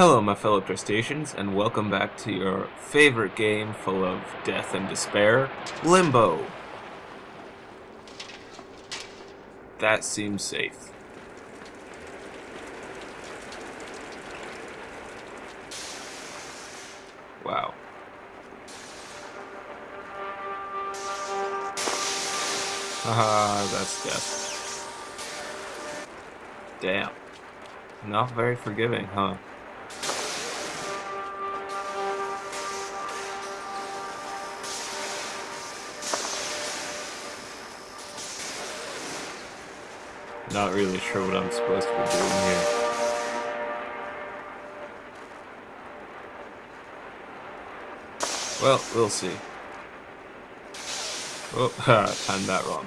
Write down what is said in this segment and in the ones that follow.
Hello, my fellow crustaceans, and welcome back to your favorite game full of death and despair, Limbo. That seems safe. Wow. Haha, that's death. Damn. Not very forgiving, huh? Not really sure what I'm supposed to be doing here. Well, we'll see. Oh, ha, timed that wrong.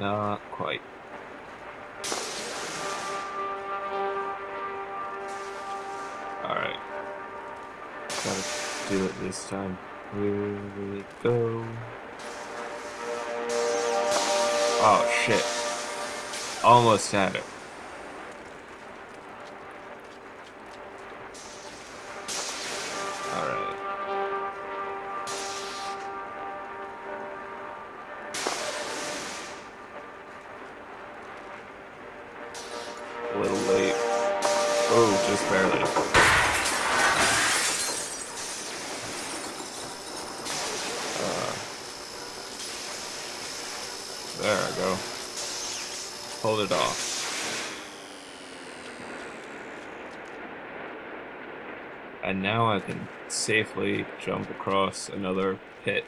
Not quite. Alright. Gotta do it this time. Here we go. Oh shit. Almost had it. Hold it off. And now I can safely jump across another pit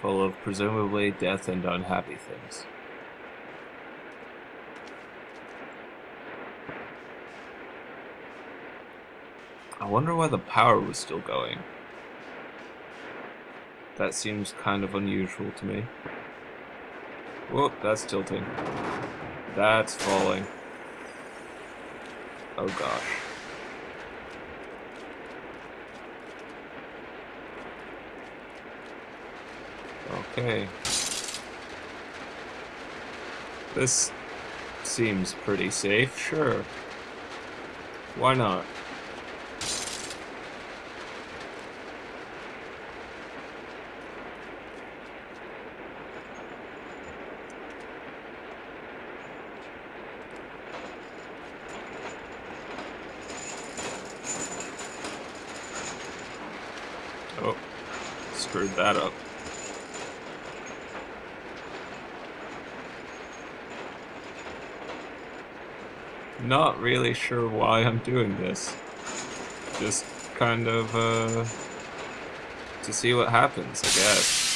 full of presumably death and unhappy things. I wonder why the power was still going. That seems kind of unusual to me. Whoop, that's tilting. That's falling. Oh gosh. Okay. This seems pretty safe, sure. Why not? Oh, screwed that up. Not really sure why I'm doing this. Just kind of, uh, to see what happens, I guess.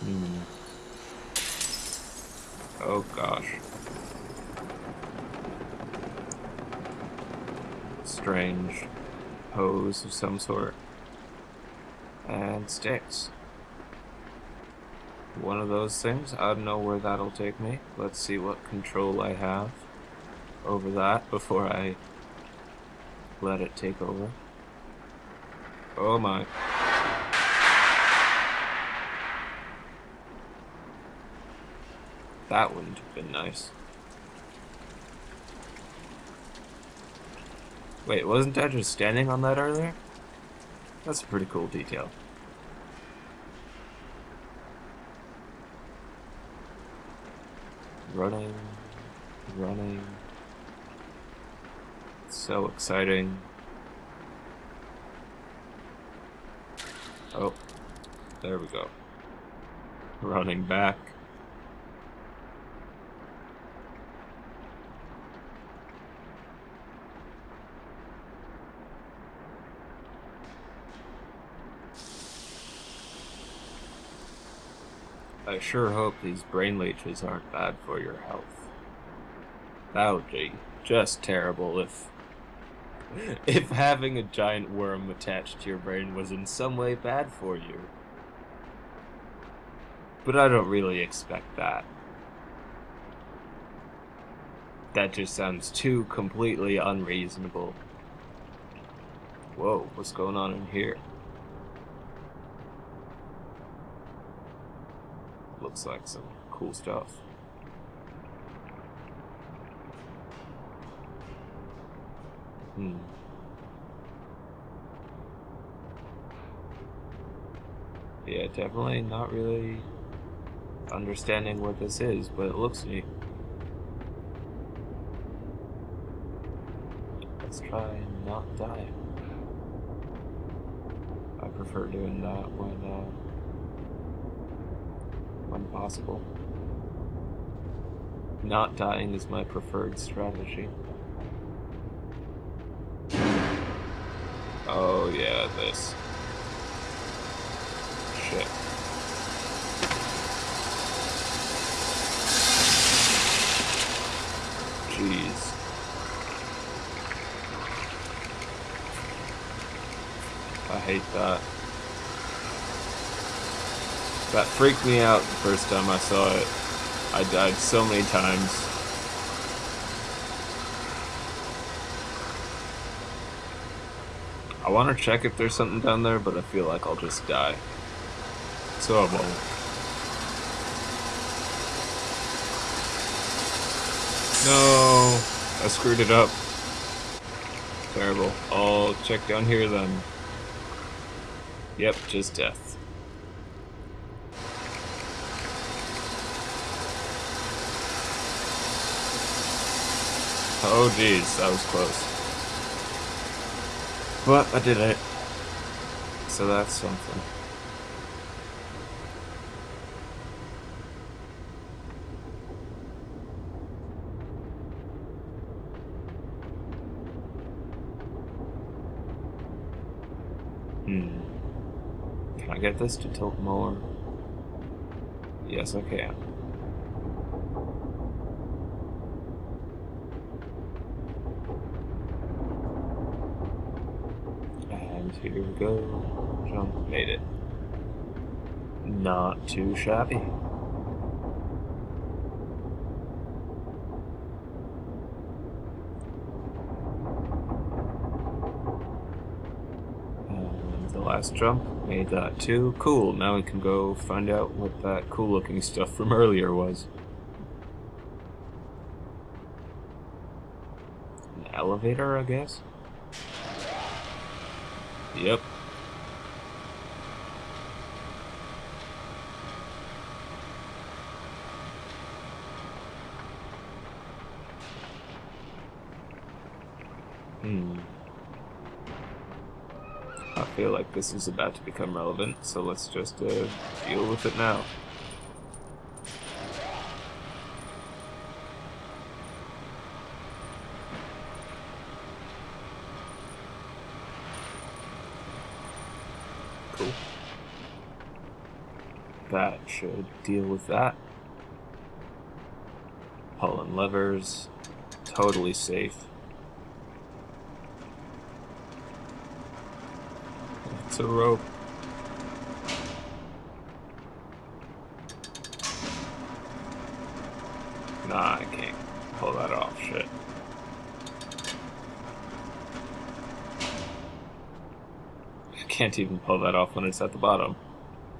Hmm. Oh gosh. Strange pose of some sort. And sticks. One of those things. I don't know where that'll take me. Let's see what control I have over that before I let it take over. Oh my. That wouldn't have been nice. Wait, wasn't I just standing on that earlier? That's a pretty cool detail. Running, running. So exciting. Oh, there we go. Running back. I sure hope these brain leeches aren't bad for your health. That would be just terrible if if having a giant worm attached to your brain was in some way bad for you. But I don't really expect that. That just sounds too completely unreasonable. Whoa, what's going on in here? Looks like some cool stuff. Hmm. Yeah, definitely not really understanding what this is, but it looks neat. Let's try and not die. I prefer doing that when, uh, when possible. Not dying is my preferred strategy. Oh yeah, this. Shit. Jeez. I hate that. That freaked me out the first time I saw it. I died so many times. I want to check if there's something down there, but I feel like I'll just die. So I won't. No! I screwed it up. Terrible. I'll check down here then. Yep, just death. Oh jeez, that was close. But I did it. So that's something. Hmm. Can I get this to tilt more? Yes, I can. Here we go. Jump. Made it. Not too shabby. And the last jump. Made that too. Cool. Now we can go find out what that cool looking stuff from earlier was. An elevator, I guess? Yep. Hmm. I feel like this is about to become relevant, so let's just uh, deal with it now. that should deal with that. Pulling levers, totally safe. It's a rope. Nah, I can't pull that off, shit. I can't even pull that off when it's at the bottom.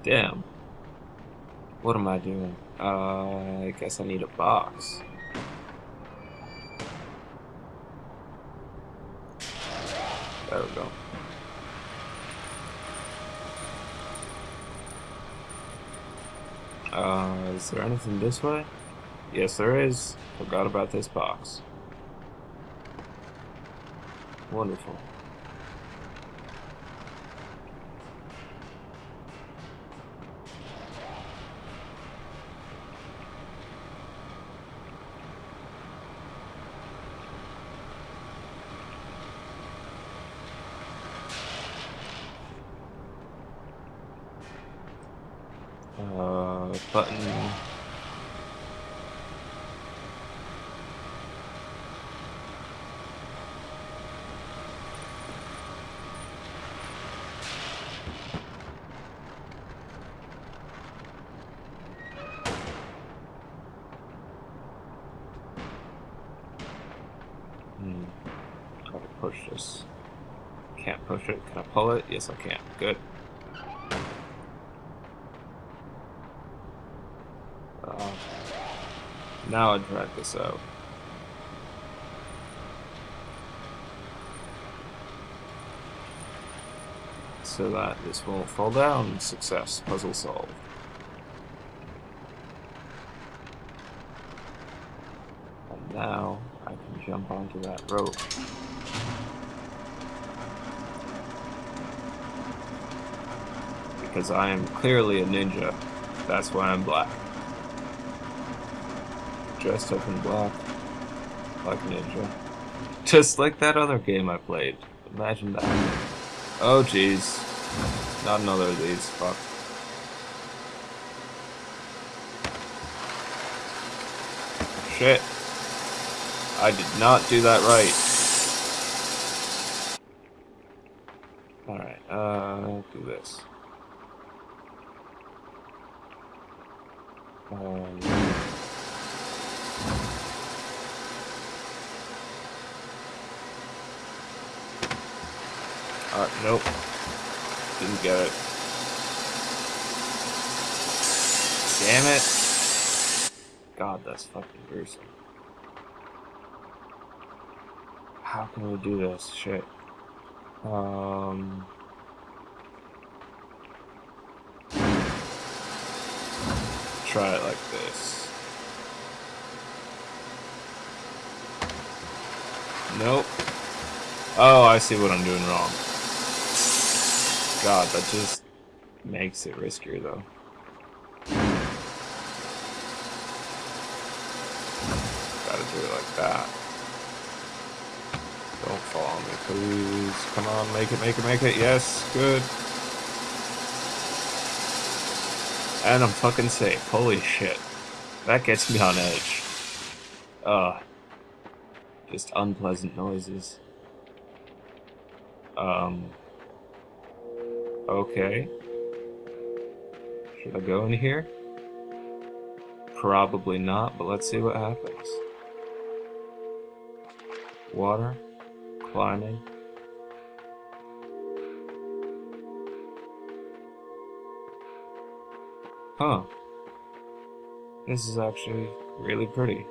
Damn. What am I doing? Uh, I guess I need a box. There we go. Uh, is there anything this way? Yes, there is. Forgot about this box. Wonderful. Button. Hmm. How to push this? Can't push it. Can I pull it? Yes, I can. Good. Uh, now I drag this out. So that this won't fall down. Success. Puzzle solved. And now I can jump onto that rope. Because I am clearly a ninja. That's why I'm black. Dressed up in black. A ninja. Just like that other game I played. Imagine that. Oh jeez. Not another of these. Fuck. Shit. I did not do that right. Alright, uh, do this. Um, uh, nope. Didn't get it. Damn it. God, that's fucking gruesome. How can we do this? Shit. Um... try it like this. Nope. Oh, I see what I'm doing wrong. God, that just makes it riskier though. Gotta do it like that. Don't fall on me, please. Come on, make it, make it, make it. Yes, good. And I'm fucking safe. Holy shit. That gets me on edge. Ugh. Just unpleasant noises. Um. Okay. Should I go in here? Probably not, but let's see what happens. Water. Climbing. Huh. This is actually really pretty.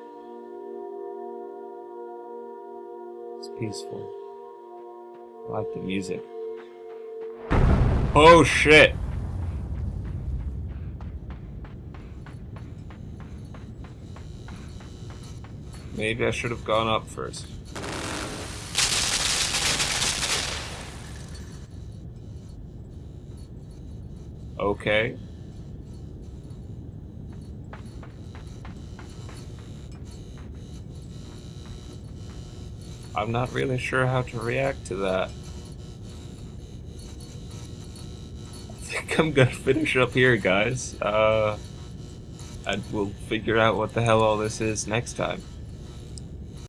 It's peaceful. I like the music. Oh shit! Maybe I should have gone up first. Okay. I'm not really sure how to react to that. I'm gonna finish up here, guys. Uh, and we'll figure out what the hell all this is next time.